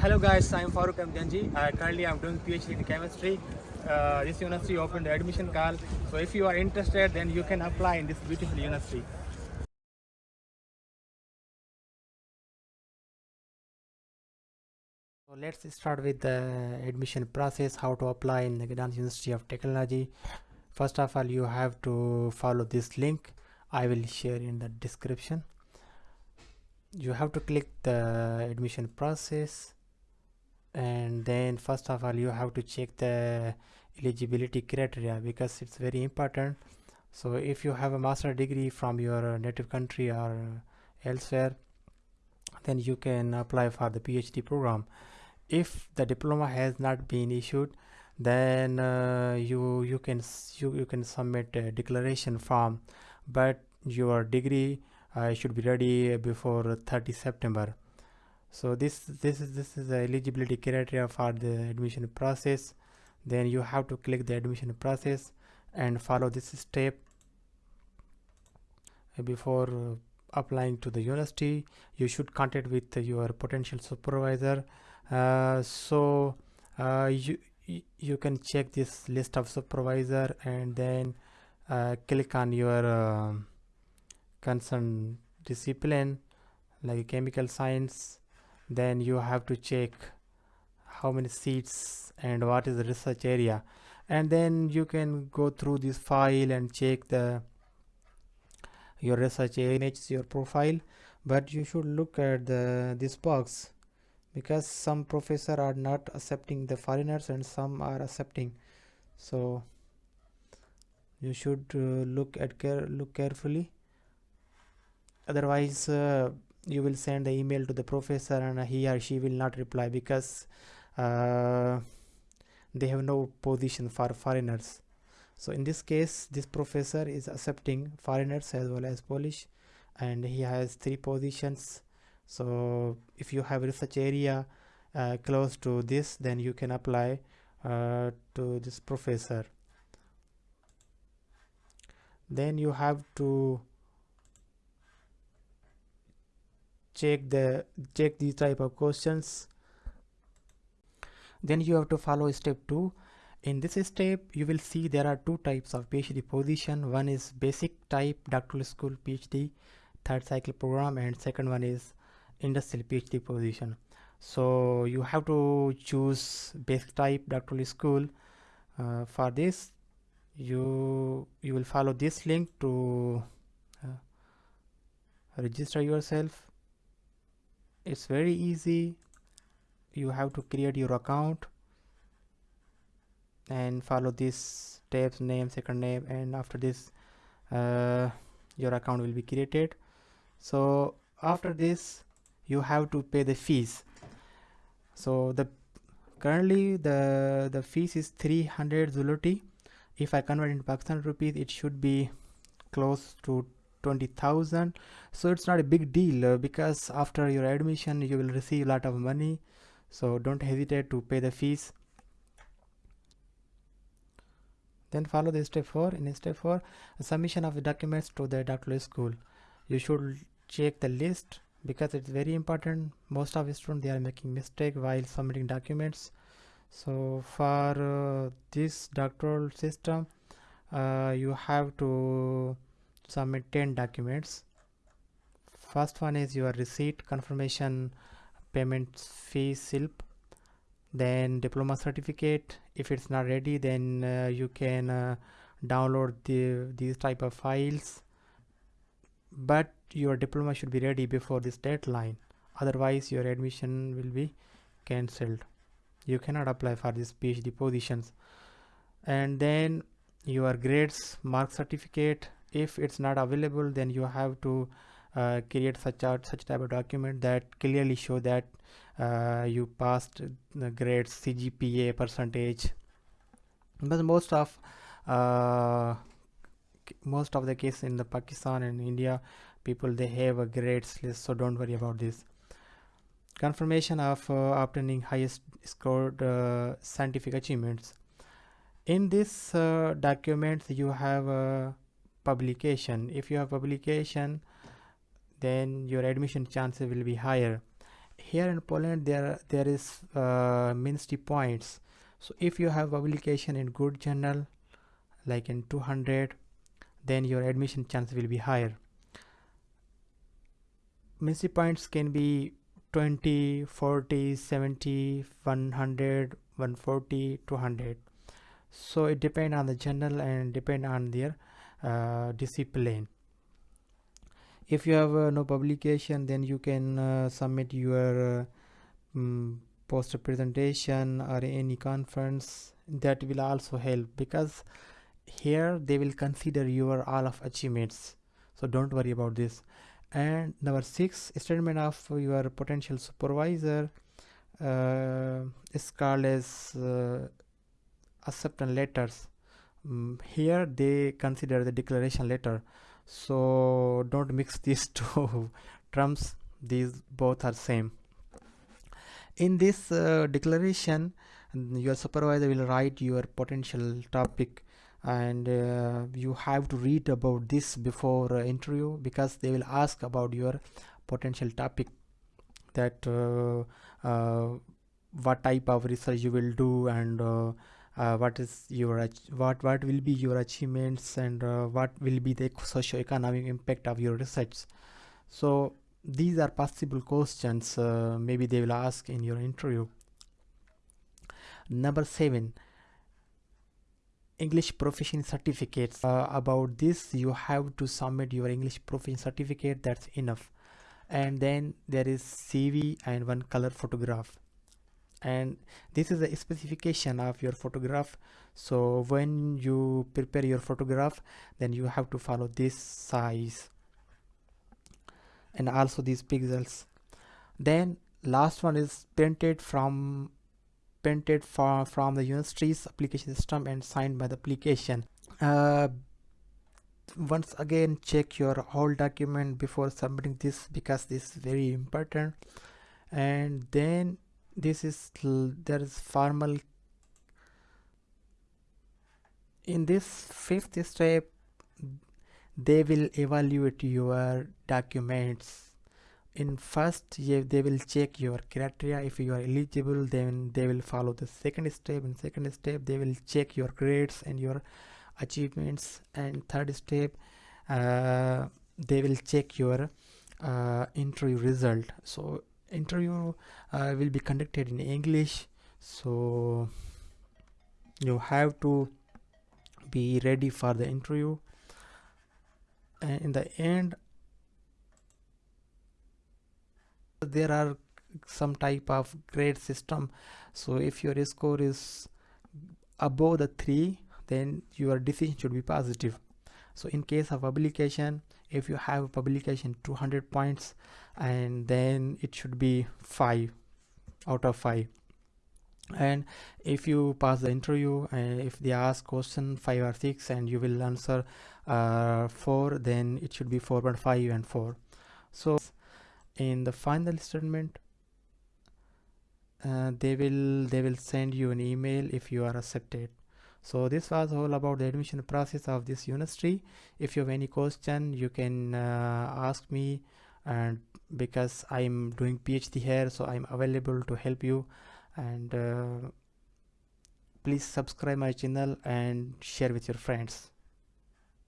hello guys, I'm Farooq Amjanji. Uh, currently I'm doing PhD in chemistry. Uh, this university opened the admission call. So if you are interested, then you can apply in this beautiful university. So let's start with the admission process, how to apply in the Gdansk University of Technology. First of all, you have to follow this link. I will share in the description. You have to click the admission process and then first of all you have to check the eligibility criteria because it's very important. So if you have a master degree from your native country or elsewhere then you can apply for the phd program. If the diploma has not been issued then uh, you you can you, you can submit a declaration form. But your degree uh, should be ready before 30 september so this this is this is the eligibility criteria for the admission process. Then you have to click the admission process and follow this step. Before uh, applying to the university you should contact with your potential supervisor. Uh, so uh, you you can check this list of supervisor and then uh, click on your uh, concerned discipline like chemical science then you have to check how many seats and what is the research area. And then you can go through this file and check the your research image your profile. But you should look at the this box because some professor are not accepting the foreigners and some are accepting. So you should uh, look at care look carefully. Otherwise uh, you will send the email to the professor and he or she will not reply because uh, they have no position for foreigners. So in this case this professor is accepting foreigners as well as polish and he has three positions. So if you have research area uh, close to this then you can apply uh, to this professor. Then you have to check the check these type of questions. Then you have to follow step 2 in this step you will see there are two types of phd position. One is basic type doctoral school phd third cycle program and second one is industrial phd position. So you have to choose basic type doctoral school uh, for this. You you will follow this link to uh, register yourself it's very easy. You have to create your account and follow this steps name second name and after this uh, your account will be created. So after this you have to pay the fees. So the currently the the fees is 300 zloty. If i convert in pakistan rupees it should be close to 20,000 so it's not a big deal uh, because after your admission you will receive a lot of money. So don't hesitate to pay the fees. Then follow the step 4 in step 4 submission of the documents to the doctoral school. You should check the list because it's very important. Most of the students they are making mistake while submitting documents. So for uh, this doctoral system uh, you have to submit 10 documents. First one is your receipt confirmation payment fee slip then diploma certificate. If it's not ready then uh, you can uh, download the these type of files. But your diploma should be ready before this deadline. Otherwise your admission will be cancelled. You cannot apply for these phd positions. And then your grades mark certificate if it's not available then you have to uh, create such a such type of document that clearly show that uh, you passed the grades CGPA percentage. But most of uh, most of the case in the Pakistan and India people they have a grades list so don't worry about this. Confirmation of uh, obtaining highest scored uh, scientific achievements. In this uh, document you have a publication. If you have publication then your admission chances will be higher. Here in Poland there there is uh, ministry points. So if you have publication in good journal like in 200 then your admission chance will be higher. Ministry points can be 20 40 70 100 140 200 so it depend on the journal and depend on their discipline. If you have uh, no publication then you can uh, submit your um, poster presentation or any conference. That will also help because here they will consider your all of achievements. So don't worry about this. And number six statement of your potential supervisor uh, is called as uh, acceptance letters um, here they consider the declaration letter. So don't mix these two terms. These both are same. In this uh, declaration your supervisor will write your potential topic and uh, you have to read about this before uh, interview because they will ask about your potential topic that uh, uh, what type of research you will do and uh, what is your what what will be your achievements and uh, what will be the socio-economic impact of your research? So these are possible questions uh, maybe they will ask in your interview. Number seven english proficiency certificates. Uh, about this you have to submit your english proficiency certificate. That's enough. And then there is cv and one color photograph and this is a specification of your photograph. So when you prepare your photograph then you have to follow this size. And also these pixels. Then last one is printed from printed from from the university's application system and signed by the application. Uh, once again check your whole document before submitting this because this is very important. And then this is there is formal in this fifth step they will evaluate your documents. In first they will check your criteria. If you are eligible then they will follow the second step. In second step they will check your grades and your achievements. And third step uh, they will check your uh, interview result. So interview uh, will be conducted in English. So you have to be ready for the interview. And in the end there are some type of grade system. So if your score is above the 3 then your decision should be positive. So in case of publication if you have a publication 200 points and then it should be 5 out of 5 and if you pass the interview and if they ask question 5 or 6 and you will answer uh, 4 then it should be 4.5 and 4 so in the final statement uh, they will they will send you an email if you are accepted so this was all about the admission process of this university if you have any question you can uh, ask me and because i'm doing phd here so i'm available to help you. And uh, please subscribe my channel and share with your friends